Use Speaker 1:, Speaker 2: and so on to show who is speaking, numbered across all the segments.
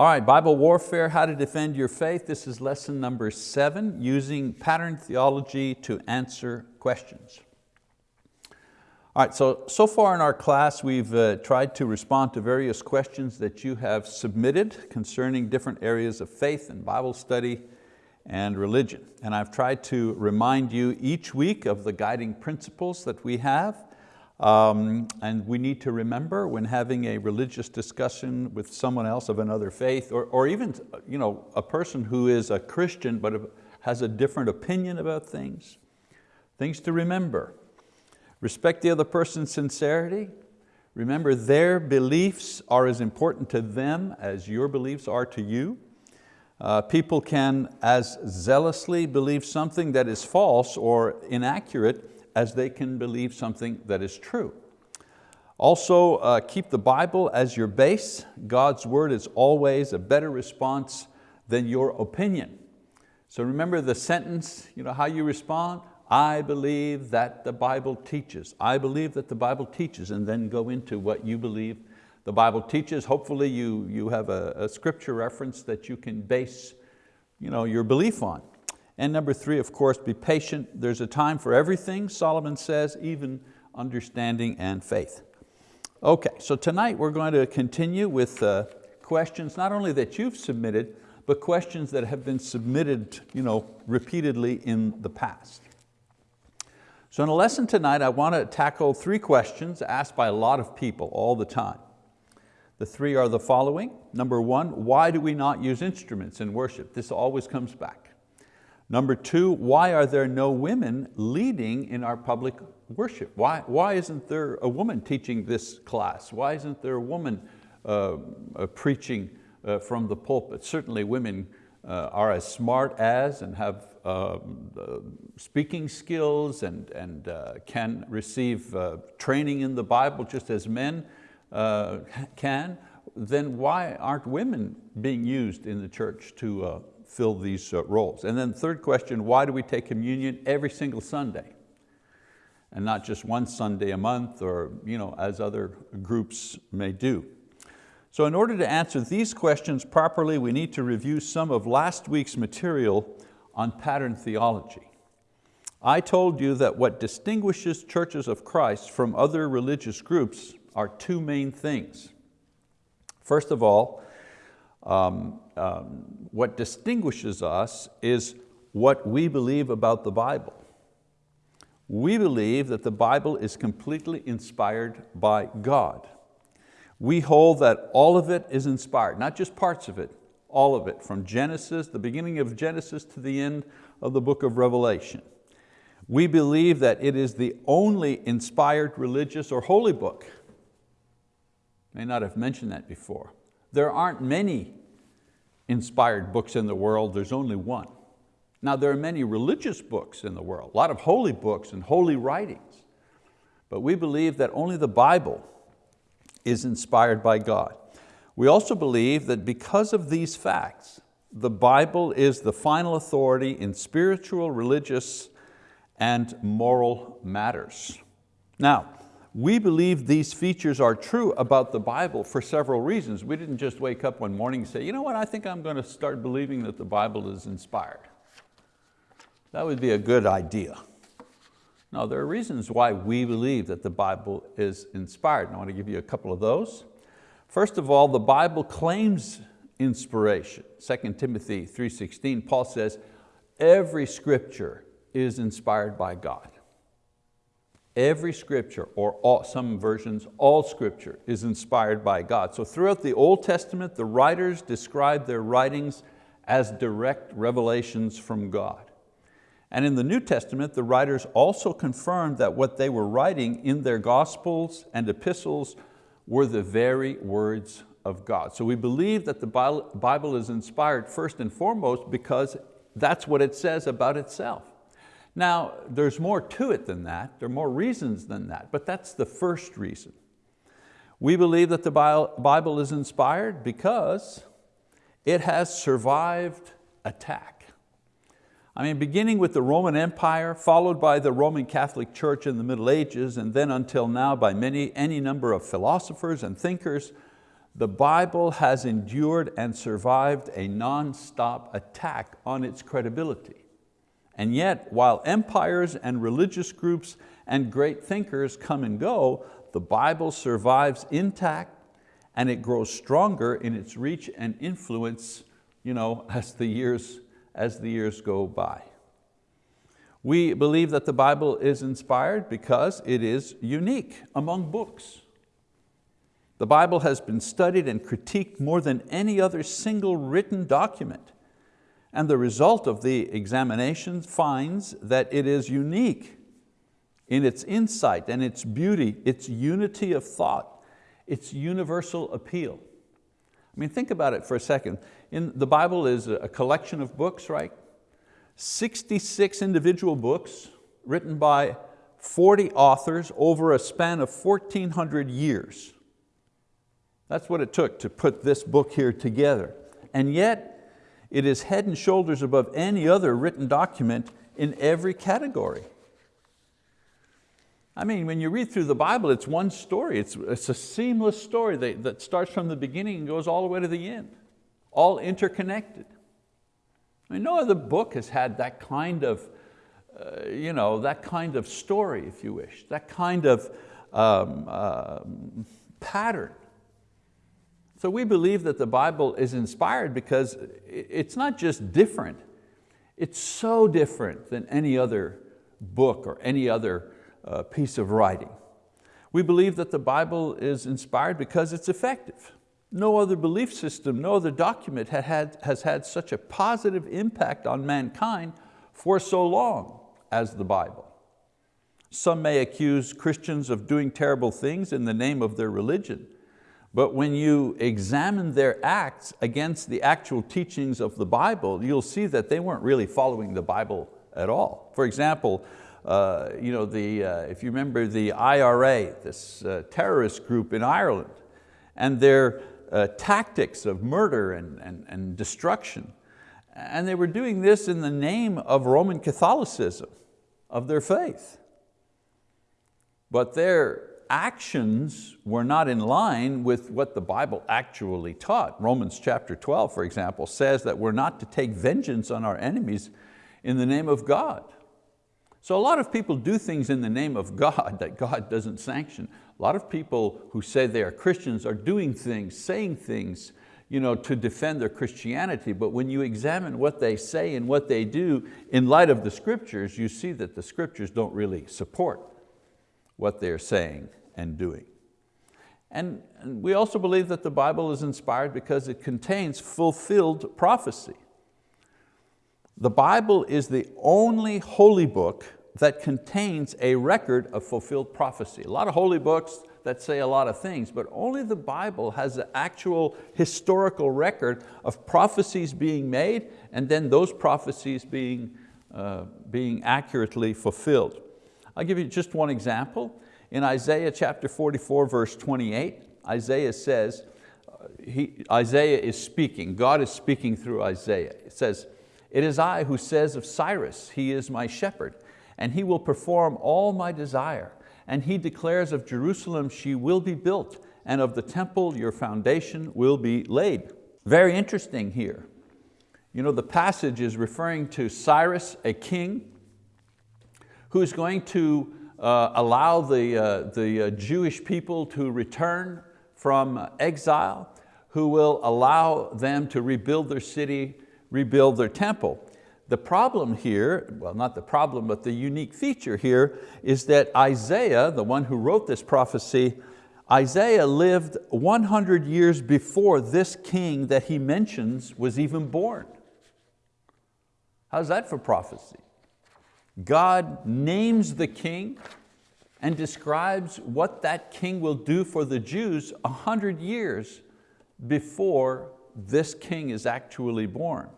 Speaker 1: All right, Bible warfare, how to defend your faith. This is lesson number seven, using pattern theology to answer questions. All right, so, so far in our class we've uh, tried to respond to various questions that you have submitted concerning different areas of faith and Bible study and religion. And I've tried to remind you each week of the guiding principles that we have um, and we need to remember when having a religious discussion with someone else of another faith, or, or even you know, a person who is a Christian but has a different opinion about things, things to remember. Respect the other person's sincerity. Remember their beliefs are as important to them as your beliefs are to you. Uh, people can as zealously believe something that is false or inaccurate as they can believe something that is true. Also, uh, keep the Bible as your base. God's word is always a better response than your opinion. So remember the sentence, you know, how you respond? I believe that the Bible teaches. I believe that the Bible teaches, and then go into what you believe the Bible teaches. Hopefully you, you have a, a scripture reference that you can base you know, your belief on. And number three, of course, be patient. There's a time for everything, Solomon says, even understanding and faith. Okay, so tonight we're going to continue with uh, questions, not only that you've submitted, but questions that have been submitted you know, repeatedly in the past. So in a lesson tonight, I want to tackle three questions asked by a lot of people all the time. The three are the following. Number one, why do we not use instruments in worship? This always comes back. Number two, why are there no women leading in our public worship? Why, why isn't there a woman teaching this class? Why isn't there a woman uh, uh, preaching uh, from the pulpit? Certainly women uh, are as smart as and have um, speaking skills and, and uh, can receive uh, training in the Bible just as men can, then why aren't women being used in the church to fill these uh, roles. And then third question, why do we take communion every single Sunday? And not just one Sunday a month or you know, as other groups may do. So in order to answer these questions properly, we need to review some of last week's material on pattern theology. I told you that what distinguishes churches of Christ from other religious groups are two main things. First of all, um, um, what distinguishes us is what we believe about the Bible. We believe that the Bible is completely inspired by God. We hold that all of it is inspired, not just parts of it, all of it, from Genesis, the beginning of Genesis to the end of the book of Revelation. We believe that it is the only inspired religious or holy book. May not have mentioned that before. There aren't many inspired books in the world, there's only one. Now there are many religious books in the world, a lot of holy books and holy writings, but we believe that only the Bible is inspired by God. We also believe that because of these facts, the Bible is the final authority in spiritual, religious, and moral matters. Now, we believe these features are true about the Bible for several reasons. We didn't just wake up one morning and say, you know what, I think I'm going to start believing that the Bible is inspired. That would be a good idea. No, there are reasons why we believe that the Bible is inspired. And I want to give you a couple of those. First of all, the Bible claims inspiration. 2 Timothy 3.16, Paul says, every scripture is inspired by God. Every scripture, or all, some versions, all scripture is inspired by God. So throughout the Old Testament, the writers describe their writings as direct revelations from God. And in the New Testament, the writers also confirmed that what they were writing in their gospels and epistles were the very words of God. So we believe that the Bible is inspired first and foremost because that's what it says about itself. Now, there's more to it than that. There are more reasons than that, but that's the first reason. We believe that the Bible is inspired because it has survived attack. I mean, beginning with the Roman Empire, followed by the Roman Catholic Church in the Middle Ages, and then until now by many, any number of philosophers and thinkers, the Bible has endured and survived a non-stop attack on its credibility. And yet, while empires and religious groups and great thinkers come and go, the Bible survives intact and it grows stronger in its reach and influence you know, as, the years, as the years go by. We believe that the Bible is inspired because it is unique among books. The Bible has been studied and critiqued more than any other single written document. And the result of the examination finds that it is unique in its insight and its beauty, its unity of thought, its universal appeal. I mean, think about it for a second. In, the Bible is a collection of books, right? 66 individual books written by 40 authors over a span of 1,400 years. That's what it took to put this book here together. And yet, it is head and shoulders above any other written document in every category. I mean, when you read through the Bible, it's one story. It's, it's a seamless story that, that starts from the beginning and goes all the way to the end, all interconnected. I mean, no other book has had that kind of, uh, you know, that kind of story, if you wish, that kind of um, uh, pattern. So we believe that the Bible is inspired because it's not just different, it's so different than any other book or any other uh, piece of writing. We believe that the Bible is inspired because it's effective. No other belief system, no other document had, has had such a positive impact on mankind for so long as the Bible. Some may accuse Christians of doing terrible things in the name of their religion, but when you examine their acts against the actual teachings of the Bible, you'll see that they weren't really following the Bible at all. For example, uh, you know, the, uh, if you remember the IRA, this uh, terrorist group in Ireland, and their uh, tactics of murder and, and, and destruction. And they were doing this in the name of Roman Catholicism, of their faith. But their actions were not in line with what the Bible actually taught. Romans chapter 12, for example, says that we're not to take vengeance on our enemies in the name of God. So a lot of people do things in the name of God that God doesn't sanction. A lot of people who say they are Christians are doing things, saying things you know, to defend their Christianity, but when you examine what they say and what they do in light of the scriptures, you see that the scriptures don't really support what they're saying and doing. And we also believe that the Bible is inspired because it contains fulfilled prophecy. The Bible is the only holy book that contains a record of fulfilled prophecy. A lot of holy books that say a lot of things, but only the Bible has an actual historical record of prophecies being made and then those prophecies being, uh, being accurately fulfilled. I'll give you just one example. In Isaiah chapter 44, verse 28, Isaiah says, uh, he, Isaiah is speaking, God is speaking through Isaiah. It says, it is I who says of Cyrus, he is my shepherd, and he will perform all my desire. And he declares of Jerusalem, she will be built, and of the temple, your foundation will be laid. Very interesting here. You know, the passage is referring to Cyrus, a king, who's going to uh, allow the, uh, the uh, Jewish people to return from exile, who will allow them to rebuild their city, rebuild their temple. The problem here, well not the problem, but the unique feature here is that Isaiah, the one who wrote this prophecy, Isaiah lived 100 years before this king that he mentions was even born. How's that for prophecy? God names the king and describes what that king will do for the Jews a 100 years before this king is actually born.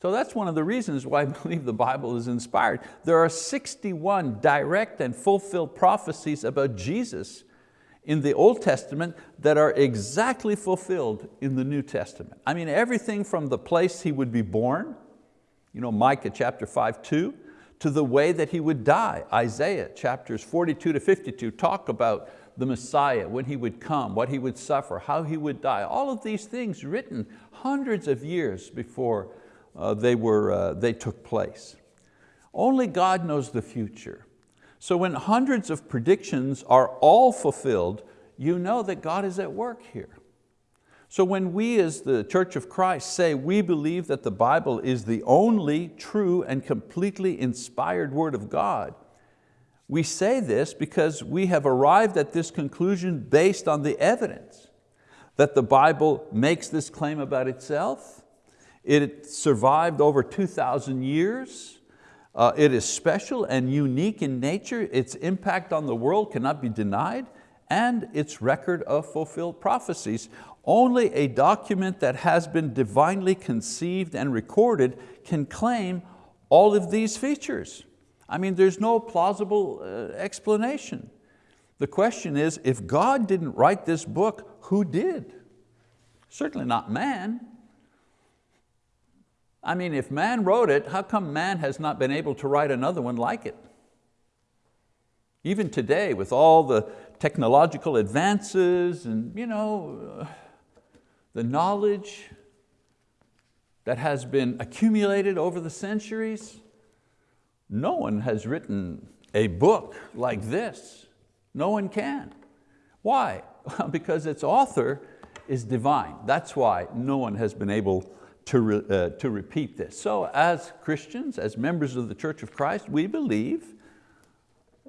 Speaker 1: So that's one of the reasons why I believe the Bible is inspired. There are 61 direct and fulfilled prophecies about Jesus in the Old Testament that are exactly fulfilled in the New Testament. I mean, everything from the place He would be born, you know, Micah chapter 5, 2, to the way that He would die. Isaiah chapters 42 to 52 talk about the Messiah, when He would come, what He would suffer, how He would die. All of these things written hundreds of years before uh, they, were, uh, they took place. Only God knows the future. So when hundreds of predictions are all fulfilled, you know that God is at work here. So when we as the Church of Christ say we believe that the Bible is the only true and completely inspired word of God, we say this because we have arrived at this conclusion based on the evidence that the Bible makes this claim about itself, it survived over 2,000 years, uh, it is special and unique in nature, its impact on the world cannot be denied, and its record of fulfilled prophecies. Only a document that has been divinely conceived and recorded can claim all of these features. I mean, there's no plausible uh, explanation. The question is, if God didn't write this book, who did? Certainly not man. I mean, if man wrote it, how come man has not been able to write another one like it? Even today, with all the technological advances and you know, uh, the knowledge that has been accumulated over the centuries, no one has written a book like this. No one can. Why? because its author is divine. That's why no one has been able to, re, uh, to repeat this. So as Christians, as members of the Church of Christ, we believe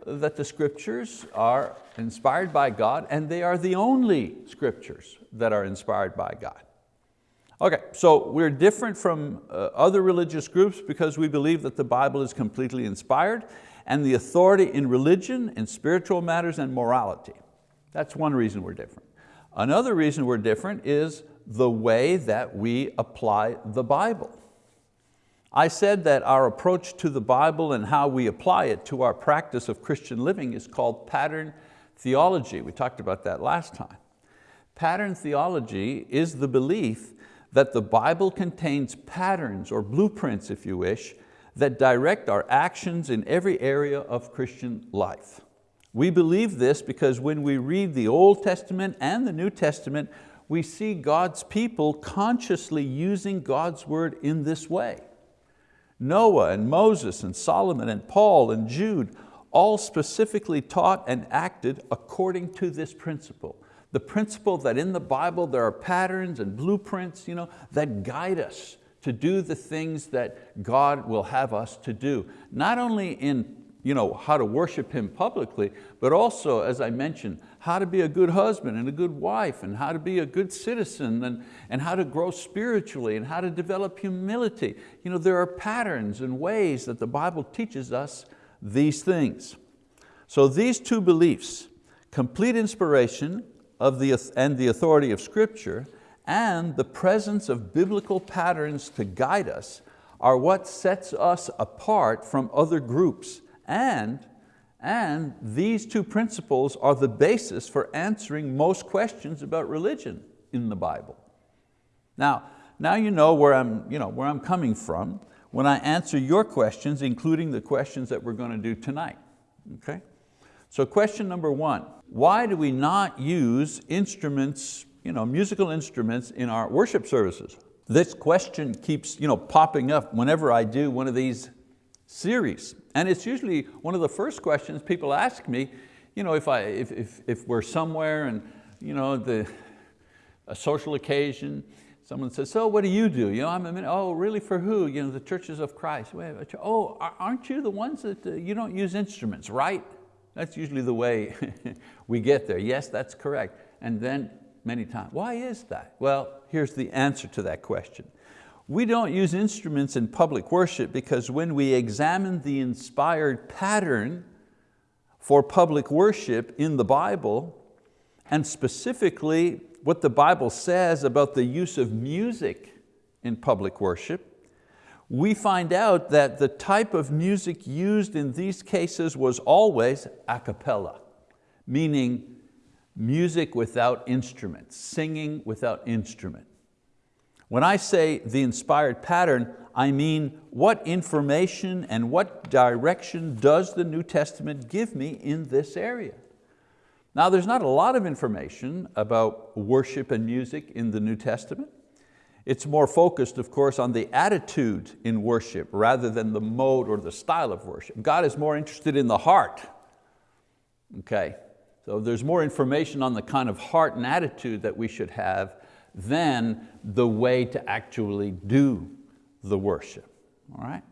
Speaker 1: that the scriptures are inspired by God and they are the only scriptures that are inspired by God. Okay, so we're different from uh, other religious groups because we believe that the Bible is completely inspired and the authority in religion, in spiritual matters and morality. That's one reason we're different. Another reason we're different is the way that we apply the Bible. I said that our approach to the Bible and how we apply it to our practice of Christian living is called pattern theology. We talked about that last time. Pattern theology is the belief that the Bible contains patterns or blueprints, if you wish, that direct our actions in every area of Christian life. We believe this because when we read the Old Testament and the New Testament, we see God's people consciously using God's word in this way. Noah and Moses and Solomon and Paul and Jude all specifically taught and acted according to this principle the principle that in the Bible there are patterns and blueprints you know, that guide us to do the things that God will have us to do. Not only in you know, how to worship Him publicly, but also, as I mentioned, how to be a good husband and a good wife and how to be a good citizen and, and how to grow spiritually and how to develop humility. You know, there are patterns and ways that the Bible teaches us these things. So these two beliefs, complete inspiration of the, and the authority of Scripture and the presence of biblical patterns to guide us are what sets us apart from other groups and, and these two principles are the basis for answering most questions about religion in the Bible. Now, now you know where I'm, you know, where I'm coming from when I answer your questions, including the questions that we're going to do tonight. Okay? So question number one, why do we not use instruments, you know, musical instruments in our worship services? This question keeps you know, popping up whenever I do one of these series. And it's usually one of the first questions people ask me, you know, if, I, if, if, if we're somewhere and you know, the, a social occasion, someone says, so what do you do? You know, I'm a oh, really for who? You know, the churches of Christ. Oh, aren't you the ones that uh, you don't use instruments, right? That's usually the way we get there. Yes, that's correct. And then many times, why is that? Well, here's the answer to that question. We don't use instruments in public worship because when we examine the inspired pattern for public worship in the Bible, and specifically what the Bible says about the use of music in public worship, we find out that the type of music used in these cases was always a cappella, meaning music without instruments, singing without instrument. When I say the inspired pattern, I mean what information and what direction does the New Testament give me in this area? Now there's not a lot of information about worship and music in the New Testament. It's more focused, of course, on the attitude in worship rather than the mode or the style of worship. God is more interested in the heart. Okay, so there's more information on the kind of heart and attitude that we should have than the way to actually do the worship, all right?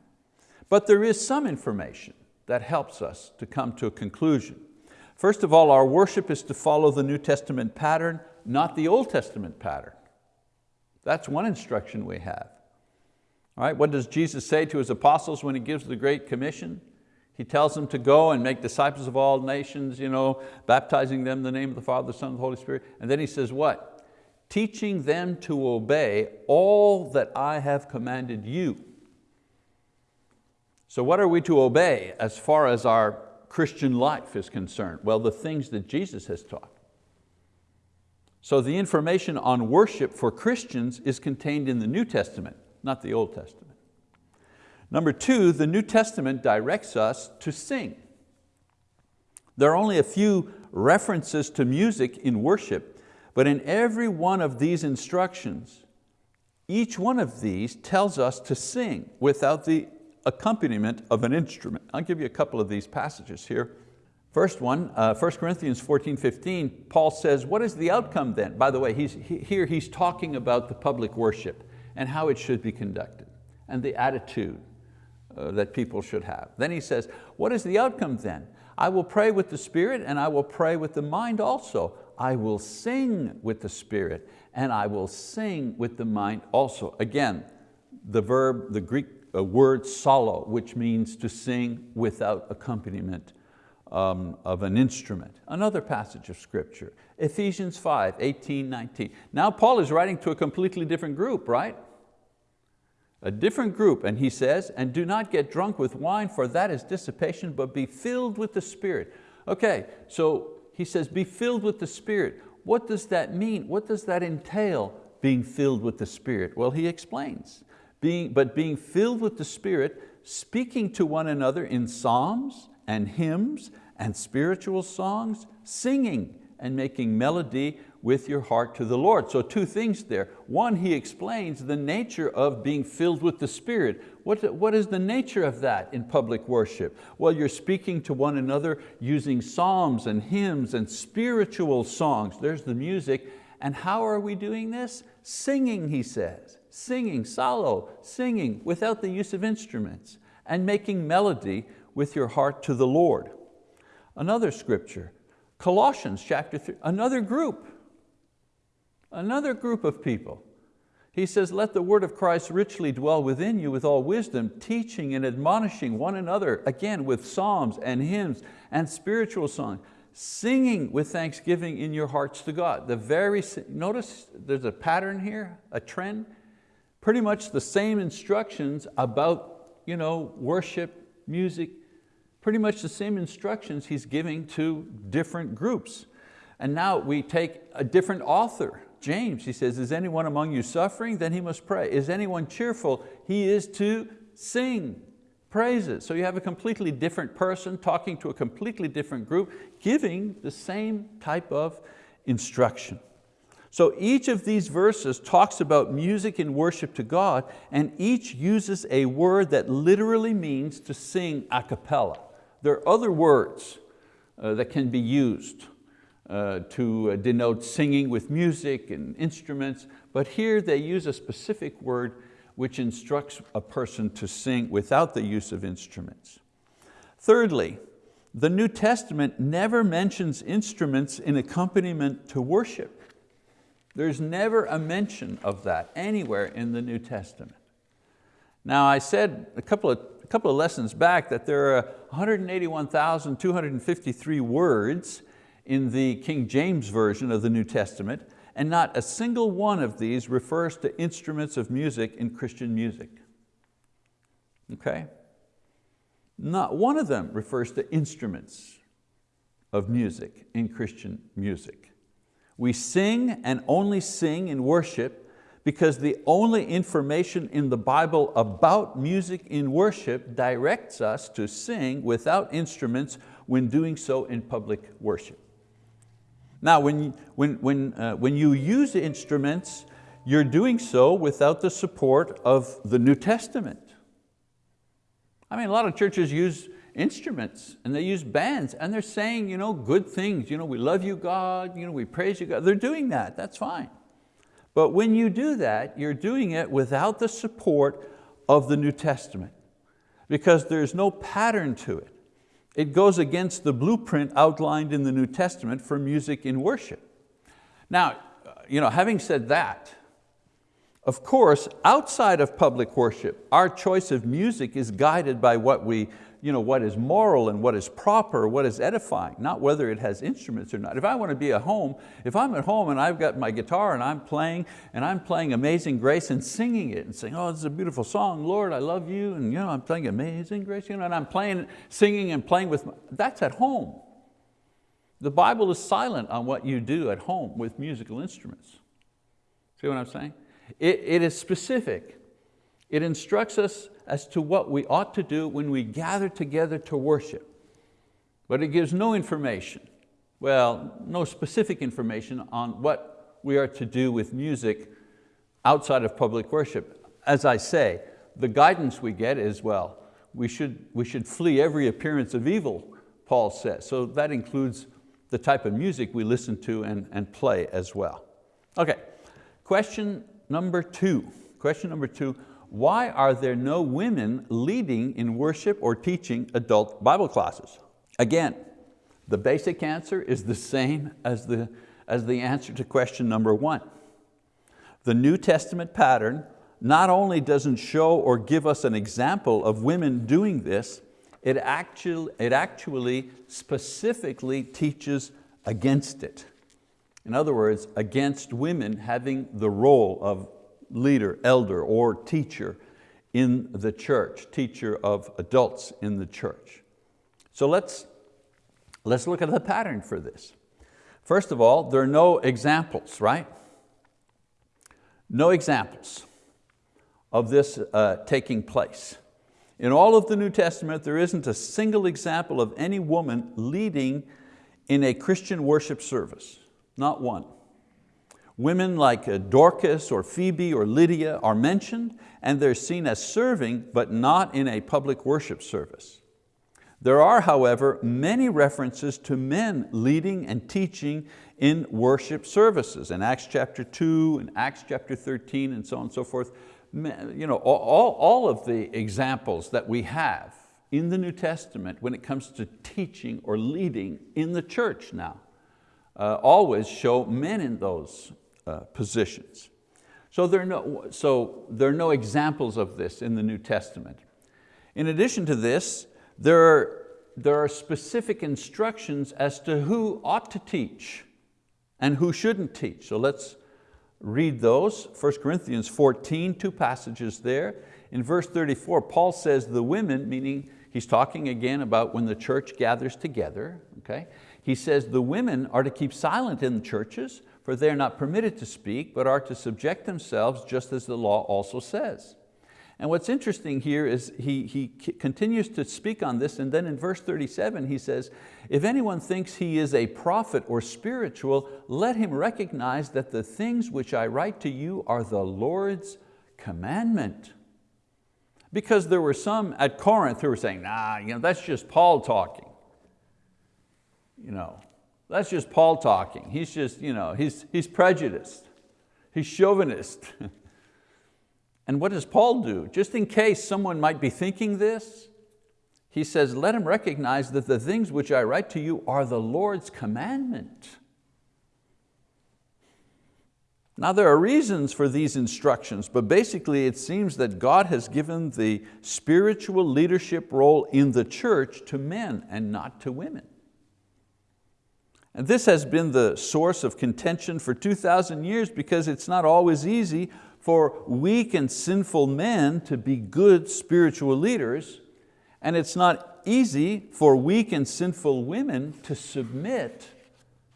Speaker 1: But there is some information that helps us to come to a conclusion. First of all, our worship is to follow the New Testament pattern, not the Old Testament pattern. That's one instruction we have. All right, what does Jesus say to His apostles when He gives the Great Commission? He tells them to go and make disciples of all nations, you know, baptizing them in the name of the Father, the Son, and the Holy Spirit. And then He says what? Teaching them to obey all that I have commanded you. So what are we to obey as far as our Christian life is concerned? Well, the things that Jesus has taught. So the information on worship for Christians is contained in the New Testament, not the Old Testament. Number two, the New Testament directs us to sing. There are only a few references to music in worship, but in every one of these instructions, each one of these tells us to sing without the accompaniment of an instrument. I'll give you a couple of these passages here. First one, uh, 1 Corinthians 14, 15, Paul says, what is the outcome then? By the way, he's, he, here he's talking about the public worship and how it should be conducted and the attitude uh, that people should have. Then he says, what is the outcome then? I will pray with the spirit and I will pray with the mind also. I will sing with the spirit and I will sing with the mind also. Again, the verb, the Greek uh, word psallo, which means to sing without accompaniment um, of an instrument. Another passage of scripture, Ephesians 5, 18, 19. Now Paul is writing to a completely different group, right? A different group, and he says, and do not get drunk with wine, for that is dissipation, but be filled with the Spirit. Okay, so he says, be filled with the Spirit. What does that mean? What does that entail, being filled with the Spirit? Well, he explains. Being, but being filled with the Spirit, speaking to one another in psalms and hymns and spiritual songs, singing and making melody with your heart to the Lord. So two things there. One, he explains the nature of being filled with the Spirit. What, what is the nature of that in public worship? Well, you're speaking to one another using psalms and hymns and spiritual songs. There's the music. And how are we doing this? Singing, he says. Singing, psallo, singing without the use of instruments and making melody with your heart to the Lord. Another scripture, Colossians chapter 3, another group, another group of people. He says, let the word of Christ richly dwell within you with all wisdom, teaching and admonishing one another, again with psalms and hymns and spiritual songs, singing with thanksgiving in your hearts to God. The very, notice there's a pattern here, a trend, pretty much the same instructions about you know, worship, music, pretty much the same instructions he's giving to different groups. And now we take a different author, James, he says, is anyone among you suffering? Then he must pray. Is anyone cheerful? He is to sing praises. So you have a completely different person talking to a completely different group, giving the same type of instruction. So each of these verses talks about music and worship to God, and each uses a word that literally means to sing a cappella. There are other words uh, that can be used uh, to uh, denote singing with music and instruments, but here they use a specific word which instructs a person to sing without the use of instruments. Thirdly, the New Testament never mentions instruments in accompaniment to worship. There's never a mention of that anywhere in the New Testament. Now I said a couple of couple of lessons back that there are 181,253 words in the King James Version of the New Testament, and not a single one of these refers to instruments of music in Christian music. Okay? Not one of them refers to instruments of music in Christian music. We sing and only sing in worship because the only information in the Bible about music in worship directs us to sing without instruments when doing so in public worship. Now, when, when, when, uh, when you use instruments, you're doing so without the support of the New Testament. I mean, a lot of churches use instruments and they use bands and they're saying you know, good things. You know, we love you, God. You know, we praise you, God. They're doing that, that's fine. But when you do that, you're doing it without the support of the New Testament because there's no pattern to it. It goes against the blueprint outlined in the New Testament for music in worship. Now, you know, having said that, of course, outside of public worship, our choice of music is guided by what we you know, what is moral and what is proper, what is edifying, not whether it has instruments or not. If I want to be at home, if I'm at home and I've got my guitar and I'm playing, and I'm playing Amazing Grace and singing it and saying, oh, this is a beautiful song, Lord, I love you, and you know, I'm playing Amazing Grace, you know, and I'm playing, singing and playing with, my, that's at home. The Bible is silent on what you do at home with musical instruments. See what I'm saying? It, it is specific. It instructs us as to what we ought to do when we gather together to worship. But it gives no information, well, no specific information on what we are to do with music outside of public worship. As I say, the guidance we get is, well, we should, we should flee every appearance of evil, Paul says. So that includes the type of music we listen to and, and play as well. Okay, question number two. Question number two, why are there no women leading in worship or teaching adult Bible classes? Again, the basic answer is the same as the, as the answer to question number one. The New Testament pattern not only doesn't show or give us an example of women doing this, it actually, it actually specifically teaches against it. In other words, against women having the role of leader, elder, or teacher in the church, teacher of adults in the church. So let's, let's look at the pattern for this. First of all, there are no examples, right? No examples of this uh, taking place. In all of the New Testament, there isn't a single example of any woman leading in a Christian worship service, not one. Women like uh, Dorcas or Phoebe or Lydia are mentioned and they're seen as serving but not in a public worship service. There are, however, many references to men leading and teaching in worship services. In Acts chapter 2, and Acts chapter 13, and so on and so forth. You know, all, all of the examples that we have in the New Testament when it comes to teaching or leading in the church now, uh, always show men in those uh, positions. So there, are no, so there are no examples of this in the New Testament. In addition to this, there are, there are specific instructions as to who ought to teach and who shouldn't teach. So let's read those. 1 Corinthians 14, two passages there. In verse 34, Paul says the women, meaning he's talking again about when the church gathers together. Okay? He says the women are to keep silent in the churches, for they are not permitted to speak, but are to subject themselves just as the law also says. And what's interesting here is he, he continues to speak on this and then in verse 37 he says, if anyone thinks he is a prophet or spiritual, let him recognize that the things which I write to you are the Lord's commandment. Because there were some at Corinth who were saying, nah, you know, that's just Paul talking. You know, that's just Paul talking. He's just, you know, he's, he's prejudiced. He's chauvinist. and what does Paul do? Just in case someone might be thinking this, he says, let him recognize that the things which I write to you are the Lord's commandment. Now there are reasons for these instructions, but basically it seems that God has given the spiritual leadership role in the church to men and not to women. And this has been the source of contention for 2,000 years because it's not always easy for weak and sinful men to be good spiritual leaders, and it's not easy for weak and sinful women to submit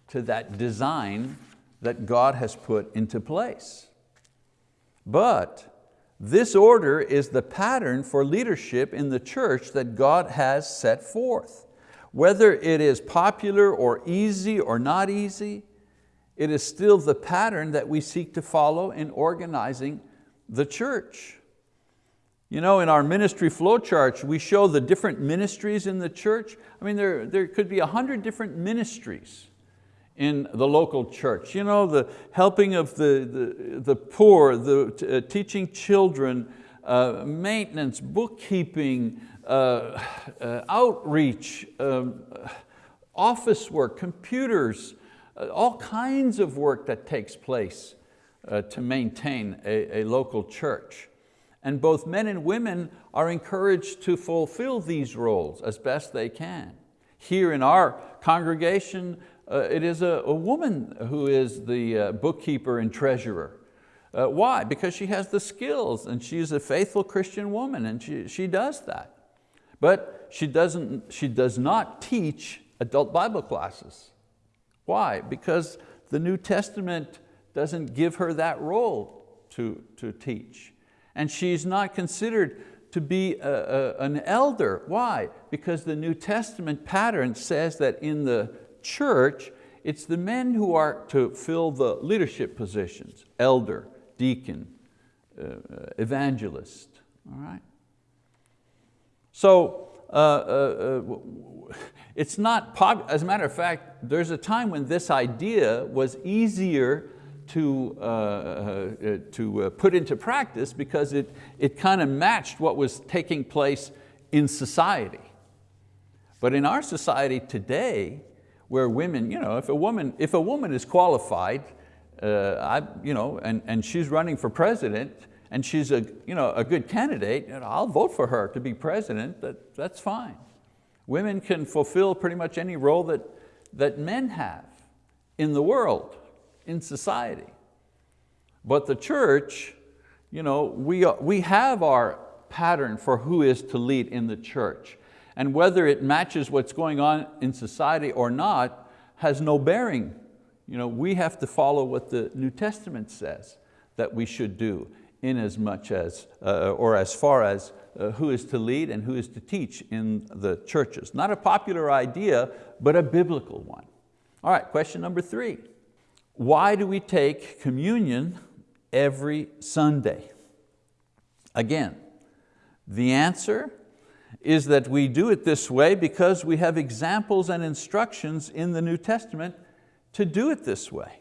Speaker 1: to that design that God has put into place. But this order is the pattern for leadership in the church that God has set forth. Whether it is popular or easy or not easy, it is still the pattern that we seek to follow in organizing the church. You know, in our ministry flow charts, we show the different ministries in the church. I mean, there, there could be a hundred different ministries in the local church. You know, the helping of the, the, the poor, the uh, teaching children, uh, maintenance, bookkeeping, uh, uh outreach, um, office work, computers, uh, all kinds of work that takes place uh, to maintain a, a local church. And both men and women are encouraged to fulfill these roles as best they can. Here in our congregation, uh, it is a, a, woman who is the uh, bookkeeper and treasurer. Uh, why? Because she has the skills and she's a faithful Christian woman and she, she does that. But she, doesn't, she does not teach adult Bible classes. Why? Because the New Testament doesn't give her that role to, to teach and she's not considered to be a, a, an elder. Why? Because the New Testament pattern says that in the church, it's the men who are to fill the leadership positions, elder, deacon, uh, uh evangelist, all right? So, uh, uh, uh it's not, pop as a matter of fact, there's a time when this idea was easier to, uh, uh, to uh, put into practice because it, it kind of matched what was taking place in society. But in our society today, where women, you know, if a woman, if a woman is qualified, I, you know, and, and she's running for president, and she's a, you know, a good candidate, know, I'll vote for her to be president, that, that's fine. Women can fulfill pretty much any role that, that men have in the world in society. But the church, you know, we, we have our pattern for who is to lead in the church. And whether it matches what's going on in society or not has no bearing. You know, we have to follow what the New Testament says that we should do in as much as, uh, or as far as uh, who is to lead and who is to teach in the churches. Not a popular idea, but a biblical one. All right, question number three. Why do we take communion every Sunday? Again, the answer is that we do it this way because we have examples and instructions in the New Testament to do it this way.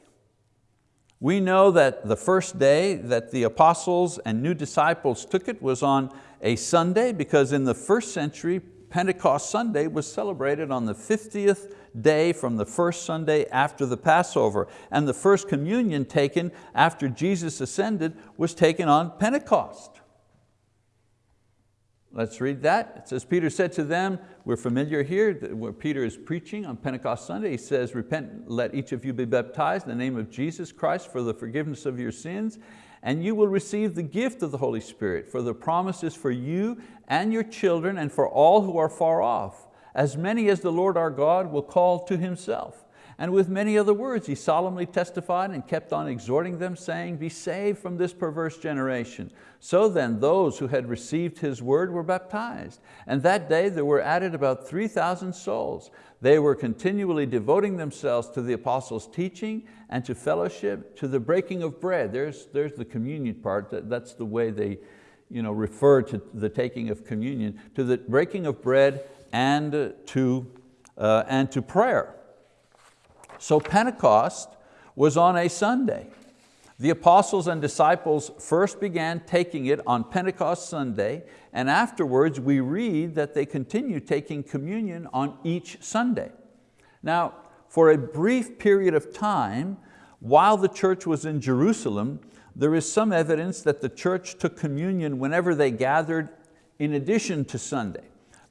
Speaker 1: We know that the first day that the apostles and new disciples took it was on a Sunday because in the first century, Pentecost Sunday was celebrated on the 50th day from the first Sunday after the Passover. And the first communion taken after Jesus ascended was taken on Pentecost. Let's read that. It says, Peter said to them, we're familiar here, where Peter is preaching on Pentecost Sunday. He says, repent, let each of you be baptized in the name of Jesus Christ for the forgiveness of your sins, and you will receive the gift of the Holy Spirit, for the promise is for you and your children and for all who are far off, as many as the Lord our God will call to Himself. And with many other words, he solemnly testified and kept on exhorting them, saying, be saved from this perverse generation. So then those who had received his word were baptized. And that day there were added about 3,000 souls. They were continually devoting themselves to the apostles' teaching and to fellowship, to the breaking of bread. There's, there's the communion part, that's the way they you know, refer to the taking of communion, to the breaking of bread and to, uh, and to prayer. So Pentecost was on a Sunday. The apostles and disciples first began taking it on Pentecost Sunday, and afterwards we read that they continued taking communion on each Sunday. Now, for a brief period of time, while the church was in Jerusalem, there is some evidence that the church took communion whenever they gathered in addition to Sunday.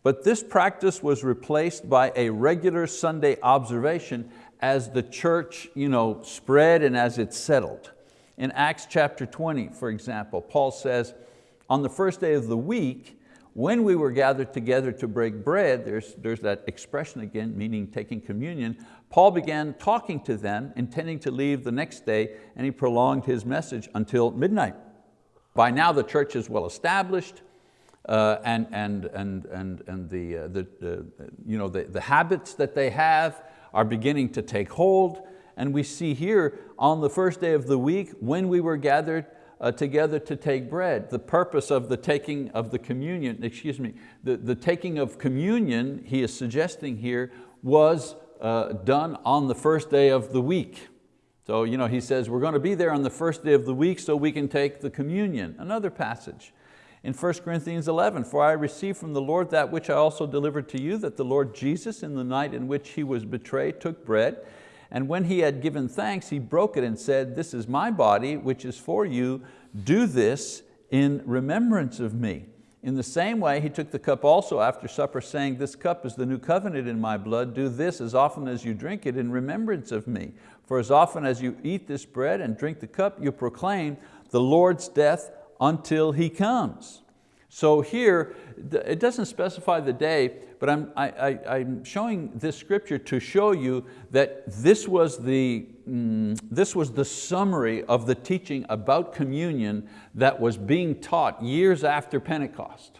Speaker 1: But this practice was replaced by a regular Sunday observation as the church you know, spread and as it settled. In Acts chapter 20, for example, Paul says, on the first day of the week, when we were gathered together to break bread, there's, there's that expression again, meaning taking communion, Paul began talking to them, intending to leave the next day, and he prolonged his message until midnight. By now the church is well established, uh, and, and, and, and, and the, uh, the, uh, you know, the, the habits that they have are beginning to take hold and we see here on the first day of the week when we were gathered uh, together to take bread. The purpose of the taking of the communion, excuse me, the, the taking of communion, he is suggesting here, was uh, done on the first day of the week. So you know, he says, we're going to be there on the first day of the week so we can take the communion. Another passage in 1 Corinthians 11, for I received from the Lord that which I also delivered to you, that the Lord Jesus in the night in which He was betrayed took bread, and when He had given thanks, He broke it and said, this is my body, which is for you, do this in remembrance of me. In the same way, He took the cup also after supper, saying, this cup is the new covenant in my blood, do this as often as you drink it in remembrance of me. For as often as you eat this bread and drink the cup, you proclaim the Lord's death until He comes. So here, it doesn't specify the day, but I'm, I, am showing this scripture to show you that this was, the, mm, this was the summary of the teaching about communion that was being taught years after Pentecost.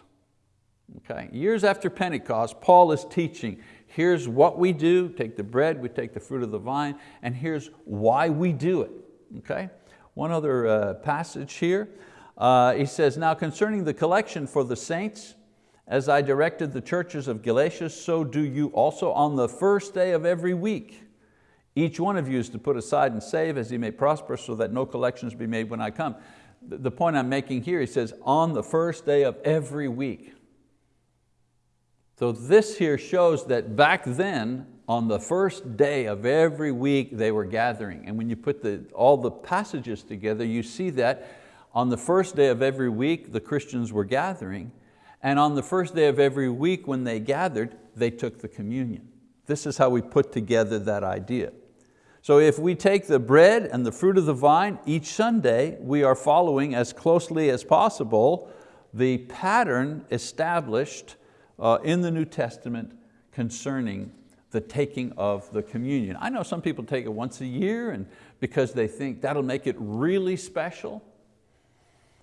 Speaker 1: Okay? Years after Pentecost, Paul is teaching, here's what we do, take the bread, we take the fruit of the vine, and here's why we do it. Okay? One other uh, passage here, uh, he says, now concerning the collection for the saints, as I directed the churches of Galatia, so do you also on the first day of every week. Each one of you is to put aside and save as he may prosper so that no collections be made when I come. The point I'm making here, he says, on the first day of every week. So this here shows that back then, on the first day of every week, they were gathering. And when you put the, all the passages together, you see that on the first day of every week, the Christians were gathering, and on the first day of every week when they gathered, they took the communion. This is how we put together that idea. So if we take the bread and the fruit of the vine each Sunday, we are following as closely as possible the pattern established uh, in the New Testament concerning the taking of the communion. I know some people take it once a year and because they think that'll make it really special.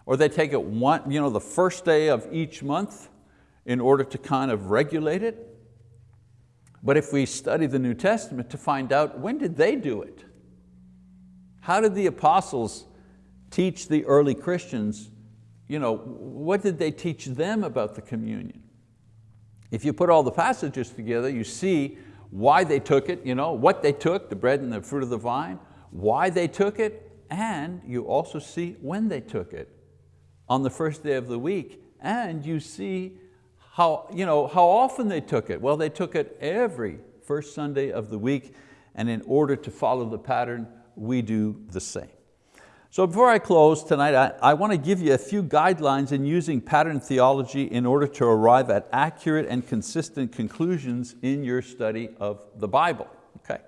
Speaker 1: Or they take it one, you know, the first day of each month in order to kind of regulate it. But if we study the New Testament to find out when did they do it? How did the apostles teach the early Christians, you know, what did they teach them about the communion? If you put all the passages together, you see why they took it, you know, what they took, the bread and the fruit of the vine, why they took it, and you also see when they took it on the first day of the week. And you see how, you know, how often they took it. Well, they took it every first Sunday of the week, and in order to follow the pattern, we do the same. So before I close tonight, I, I want to give you a few guidelines in using pattern theology in order to arrive at accurate and consistent conclusions in your study of the Bible. Okay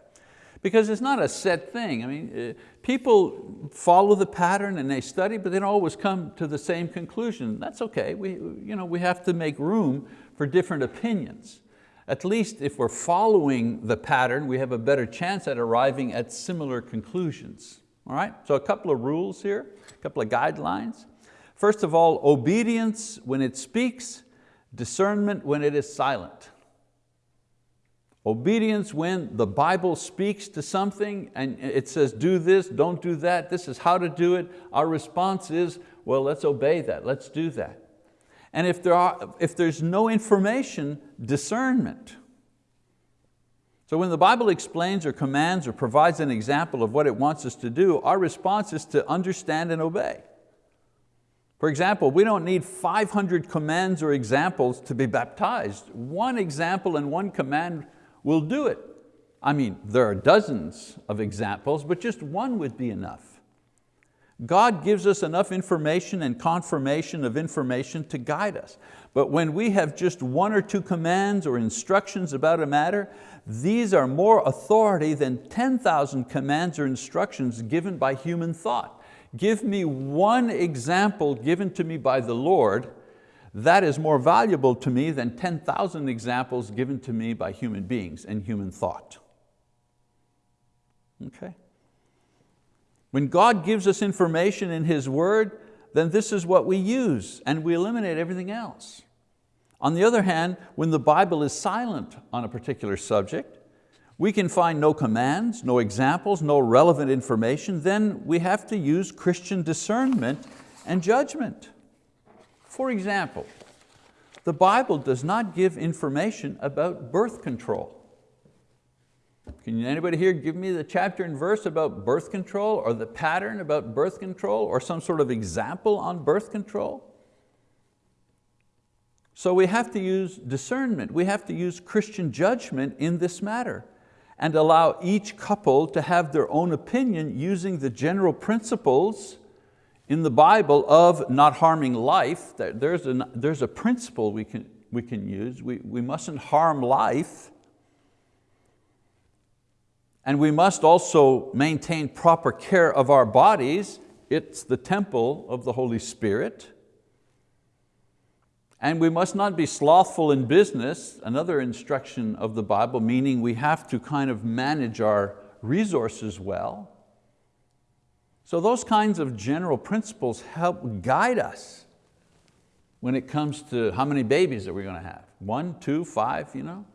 Speaker 1: because it's not a set thing. I mean, uh, people follow the pattern and they study, but they don't always come to the same conclusion. That's okay, we, you know, we have to make room for different opinions. At least if we're following the pattern, we have a better chance at arriving at similar conclusions. All right, so a couple of rules here, a couple of guidelines. First of all, obedience when it speaks, discernment when it is silent. Obedience when the Bible speaks to something and it says do this, don't do that, this is how to do it. Our response is, well, let's obey that, let's do that. And if, there are, if there's no information, discernment. So when the Bible explains or commands or provides an example of what it wants us to do, our response is to understand and obey. For example, we don't need 500 commands or examples to be baptized. One example and one command will do it. I mean, there are dozens of examples, but just one would be enough. God gives us enough information and confirmation of information to guide us. But when we have just one or two commands or instructions about a matter, these are more authority than 10,000 commands or instructions given by human thought. Give me one example given to me by the Lord that is more valuable to me than 10,000 examples given to me by human beings and human thought. Okay? When God gives us information in His word, then this is what we use and we eliminate everything else. On the other hand, when the Bible is silent on a particular subject, we can find no commands, no examples, no relevant information, then we have to use Christian discernment and judgment. For example, the Bible does not give information about birth control. Can anybody here give me the chapter and verse about birth control or the pattern about birth control or some sort of example on birth control? So we have to use discernment, we have to use Christian judgment in this matter and allow each couple to have their own opinion using the general principles in the Bible of not harming life. There's a, there's a principle we can, we can use. We, we mustn't harm life. And we must also maintain proper care of our bodies. It's the temple of the Holy Spirit. And we must not be slothful in business, another instruction of the Bible, meaning we have to kind of manage our resources well. So those kinds of general principles help guide us when it comes to how many babies are we going to have? One, two, five, you know?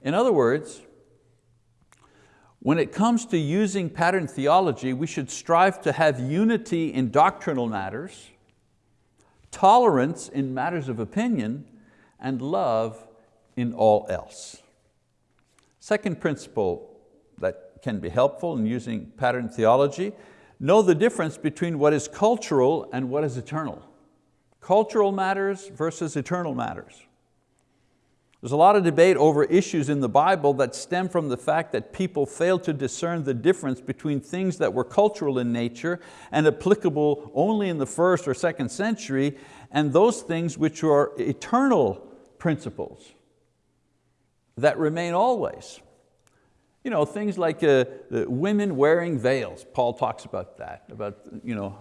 Speaker 1: In other words, when it comes to using pattern theology, we should strive to have unity in doctrinal matters, tolerance in matters of opinion, and love in all else. Second principle can be helpful in using pattern theology, know the difference between what is cultural and what is eternal. Cultural matters versus eternal matters. There's a lot of debate over issues in the Bible that stem from the fact that people fail to discern the difference between things that were cultural in nature and applicable only in the first or second century and those things which are eternal principles that remain always. You know, things like uh, women wearing veils, Paul talks about that, about you know,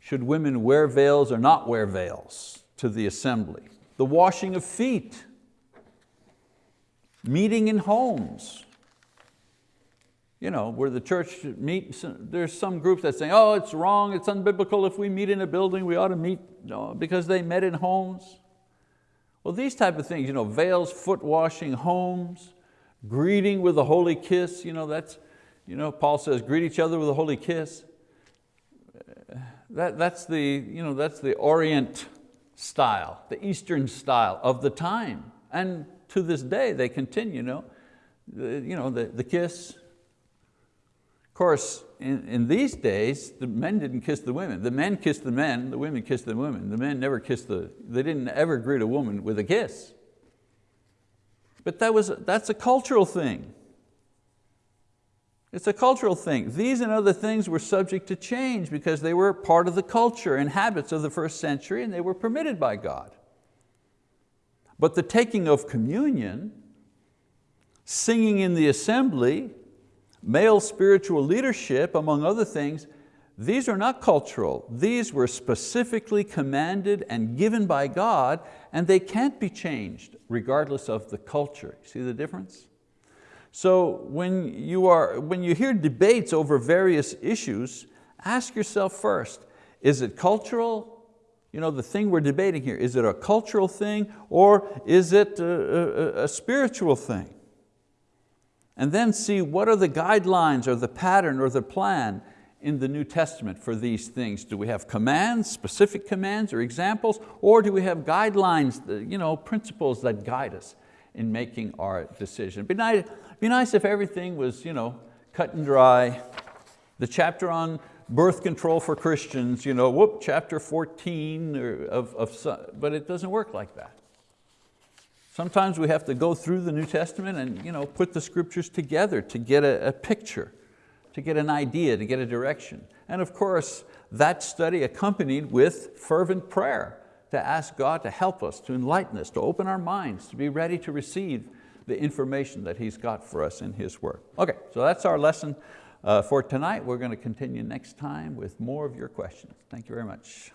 Speaker 1: should women wear veils or not wear veils to the assembly. The washing of feet, meeting in homes. You know, where the church meets, there's some groups that say, oh, it's wrong, it's unbiblical, if we meet in a building, we ought to meet no, because they met in homes. Well, these type of things, you know, veils, foot washing, homes, greeting with a holy kiss, you know, that's, you know, Paul says, greet each other with a holy kiss. That, that's, the, you know, that's the Orient style, the Eastern style of the time. And to this day they continue, you know, the, you know, the, the kiss. Of course, in, in these days, the men didn't kiss the women. The men kissed the men, the women kissed the women. The men never kissed the, they didn't ever greet a woman with a kiss. But that was, that's a cultural thing. It's a cultural thing. These and other things were subject to change because they were part of the culture and habits of the first century and they were permitted by God. But the taking of communion, singing in the assembly, male spiritual leadership, among other things, these are not cultural. These were specifically commanded and given by God and they can't be changed regardless of the culture. See the difference? So when you, are, when you hear debates over various issues, ask yourself first, is it cultural you know, the thing we're debating here, is it a cultural thing or is it a, a, a spiritual thing? And then see what are the guidelines or the pattern or the plan in the New Testament for these things? Do we have commands, specific commands or examples, or do we have guidelines, you know, principles that guide us in making our decision? Be nice, be nice if everything was you know, cut and dry. The chapter on birth control for Christians, you know, whoop, chapter 14 of, of, but it doesn't work like that. Sometimes we have to go through the New Testament and you know, put the scriptures together to get a, a picture, to get an idea, to get a direction. And of course, that study accompanied with fervent prayer to ask God to help us, to enlighten us, to open our minds, to be ready to receive the information that He's got for us in His word. Okay, so that's our lesson uh, for tonight. We're going to continue next time with more of your questions. Thank you very much.